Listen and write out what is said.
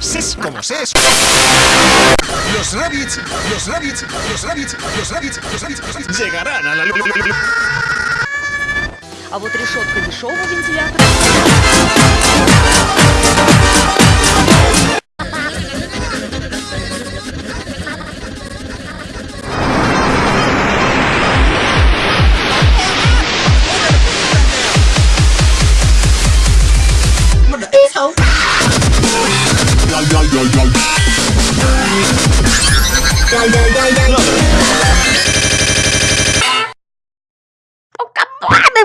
Ses como ses. Los rabbits, los rabbits, los rabbits, los rabbits, los rabbits, los rabbits llegarán a la lu- lu- lu- lu- А вот решетка дешевого вентилятора Ông cắm quá đi